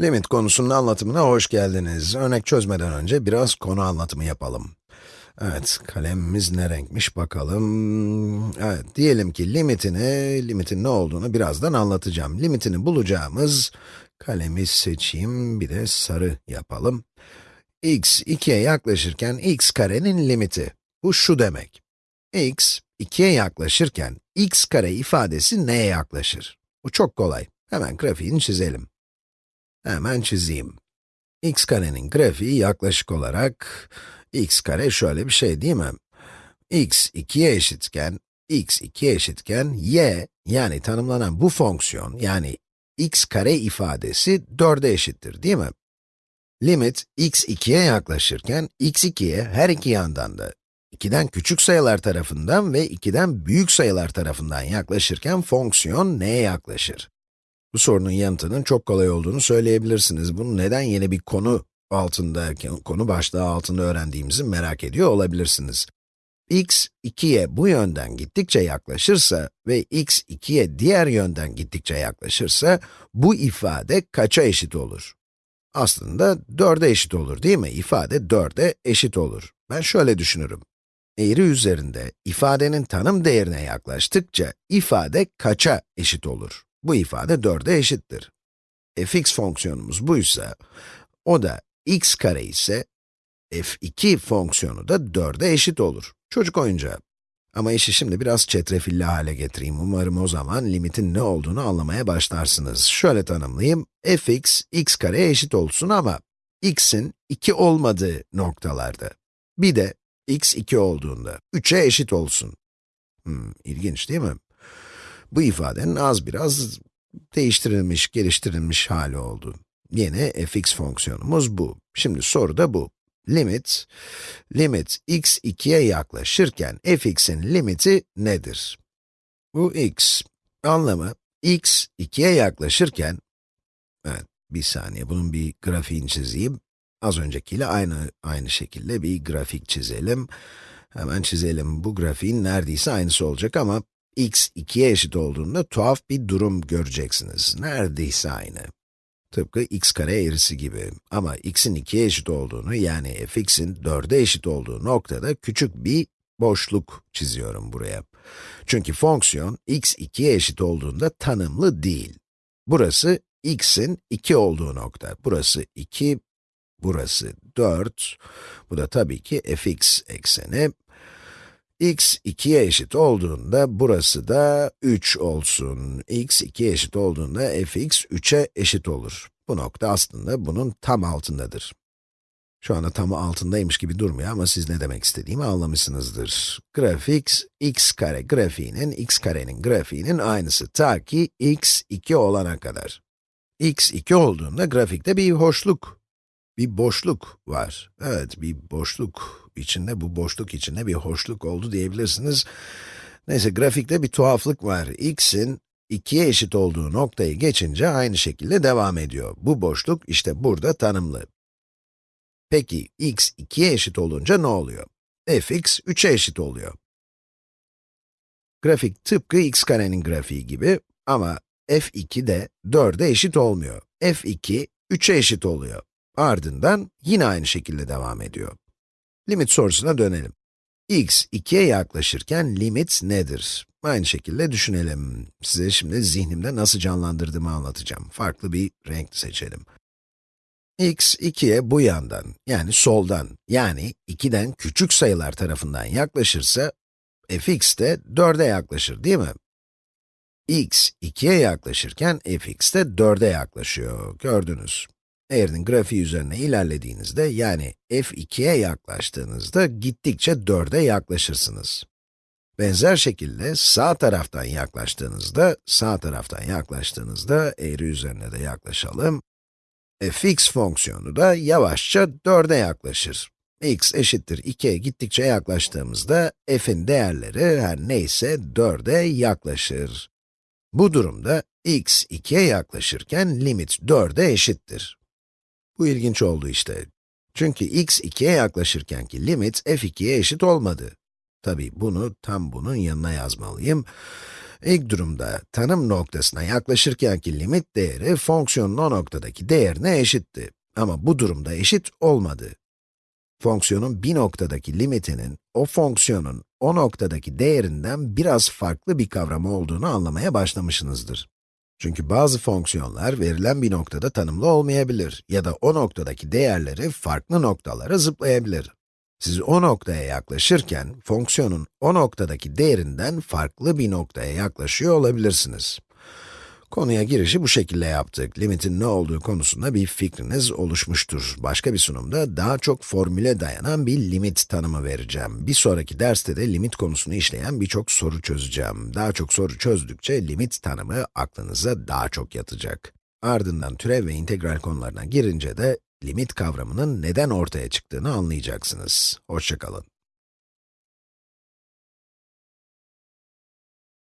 Limit konusunun anlatımına hoş geldiniz. Örnek çözmeden önce biraz konu anlatımı yapalım. Evet, kalemimiz ne renkmiş bakalım. Evet, diyelim ki limitini, limitin ne olduğunu birazdan anlatacağım. Limitini bulacağımız, kalemi seçeyim, bir de sarı yapalım. x 2'ye yaklaşırken x karenin limiti. Bu şu demek. x 2'ye yaklaşırken x kare ifadesi neye yaklaşır? Bu çok kolay. Hemen grafiğini çizelim. Hemen çizeyim. x karenin grafiği yaklaşık olarak, x kare şöyle bir şey değil mi? x 2'ye eşitken, x 2'ye eşitken, y, yani tanımlanan bu fonksiyon, yani x kare ifadesi 4'e eşittir değil mi? Limit x 2'ye yaklaşırken, x 2'ye her iki yandan da 2'den küçük sayılar tarafından ve 2'den büyük sayılar tarafından yaklaşırken fonksiyon neye yaklaşır? Bu sorunun yanıtının çok kolay olduğunu söyleyebilirsiniz. Bunu neden yeni bir konu altında, konu başlığı altında öğrendiğimizi merak ediyor olabilirsiniz. x 2'ye bu yönden gittikçe yaklaşırsa ve x 2'ye diğer yönden gittikçe yaklaşırsa, bu ifade kaça eşit olur? Aslında 4'e eşit olur değil mi? İfade 4'e eşit olur. Ben şöyle düşünürüm. Eğri üzerinde ifadenin tanım değerine yaklaştıkça ifade kaça eşit olur? Bu ifade 4'e eşittir. fx fonksiyonumuz buysa, o da x kare ise, f2 fonksiyonu da 4'e eşit olur. Çocuk oyuncağı. Ama işi şimdi biraz çetrefilli hale getireyim. Umarım o zaman limitin ne olduğunu anlamaya başlarsınız. Şöyle tanımlayayım. fx, x kareye eşit olsun ama x'in 2 olmadığı noktalarda. Bir de x 2 olduğunda 3'e eşit olsun. Hmm, ilginç değil mi? Bu ifadenin az biraz değiştirilmiş, geliştirilmiş hali oldu. Yeni fx fonksiyonumuz bu. Şimdi soru da bu. Limit, limit x 2'ye yaklaşırken fx'in limiti nedir? Bu x. Anlamı, x 2'ye yaklaşırken, evet, bir saniye, bunun bir grafiğini çizeyim. Az öncekiyle aynı, aynı şekilde bir grafik çizelim. Hemen çizelim. Bu grafiğin neredeyse aynısı olacak ama x 2'ye eşit olduğunda tuhaf bir durum göreceksiniz. Neredeyse aynı. Tıpkı x kare eğrisi gibi. Ama x'in 2'ye eşit olduğunu, yani fx'in 4'e eşit olduğu noktada küçük bir boşluk çiziyorum buraya. Çünkü fonksiyon x 2'ye eşit olduğunda tanımlı değil. Burası x'in 2 olduğu nokta. Burası 2, burası 4. Bu da tabii ki fx ekseni x 2'ye eşit olduğunda burası da 3 olsun. x 2'ye eşit olduğunda fx 3'e eşit olur. Bu nokta aslında bunun tam altındadır. Şu anda tam altındaymış gibi durmuyor ama siz ne demek istediğimi anlamışsınızdır. Grafik, x kare grafiğinin, x karenin grafiğinin aynısı ta ki x 2 olana kadar. x 2 olduğunda grafikte bir hoşluk, bir boşluk var. Evet, bir boşluk içinde, bu boşluk içinde bir hoşluk oldu diyebilirsiniz. Neyse, grafikte bir tuhaflık var. x'in 2'ye eşit olduğu noktayı geçince aynı şekilde devam ediyor. Bu boşluk işte burada tanımlı. Peki, x 2'ye eşit olunca ne oluyor? fx 3'e eşit oluyor. Grafik tıpkı x karenin grafiği gibi ama f2 de 4'e eşit olmuyor. f2, 3'e eşit oluyor. Ardından yine aynı şekilde devam ediyor. Limit sorusuna dönelim. x 2'ye yaklaşırken limit nedir? Aynı şekilde düşünelim. Size şimdi zihnimde nasıl canlandırdığımı anlatacağım. Farklı bir renk seçelim. x 2'ye bu yandan, yani soldan, yani 2'den küçük sayılar tarafından yaklaşırsa, fx de 4'e yaklaşır değil mi? x 2'ye yaklaşırken fx de 4'e yaklaşıyor, gördünüz. Eğrinin grafiği üzerine ilerlediğinizde, yani f2'ye yaklaştığınızda gittikçe 4'e yaklaşırsınız. Benzer şekilde sağ taraftan yaklaştığınızda, sağ taraftan yaklaştığınızda eğri üzerine de yaklaşalım. fx fonksiyonu da yavaşça 4'e yaklaşır. x eşittir 2'ye gittikçe yaklaştığımızda f'in değerleri her neyse 4'e yaklaşır. Bu durumda x 2'ye yaklaşırken limit 4'e eşittir. Bu ilginç oldu işte. Çünkü x 2'ye yaklaşırkenki limit f2'ye eşit olmadı. Tabi bunu tam bunun yanına yazmalıyım. İlk durumda tanım noktasına yaklaşırkenki limit değeri fonksiyonun o noktadaki değerine eşitti. Ama bu durumda eşit olmadı. Fonksiyonun bir noktadaki limitinin, o fonksiyonun o noktadaki değerinden biraz farklı bir kavram olduğunu anlamaya başlamışsınızdır. Çünkü bazı fonksiyonlar verilen bir noktada tanımlı olmayabilir ya da o noktadaki değerleri farklı noktalara zıplayabilir. Siz o noktaya yaklaşırken, fonksiyonun o noktadaki değerinden farklı bir noktaya yaklaşıyor olabilirsiniz. Konuya girişi bu şekilde yaptık. Limitin ne olduğu konusunda bir fikriniz oluşmuştur. Başka bir sunumda daha çok formüle dayanan bir limit tanımı vereceğim. Bir sonraki derste de limit konusunu işleyen birçok soru çözeceğim. Daha çok soru çözdükçe limit tanımı aklınıza daha çok yatacak. Ardından türev ve integral konularına girince de limit kavramının neden ortaya çıktığını anlayacaksınız. Hoşçakalın.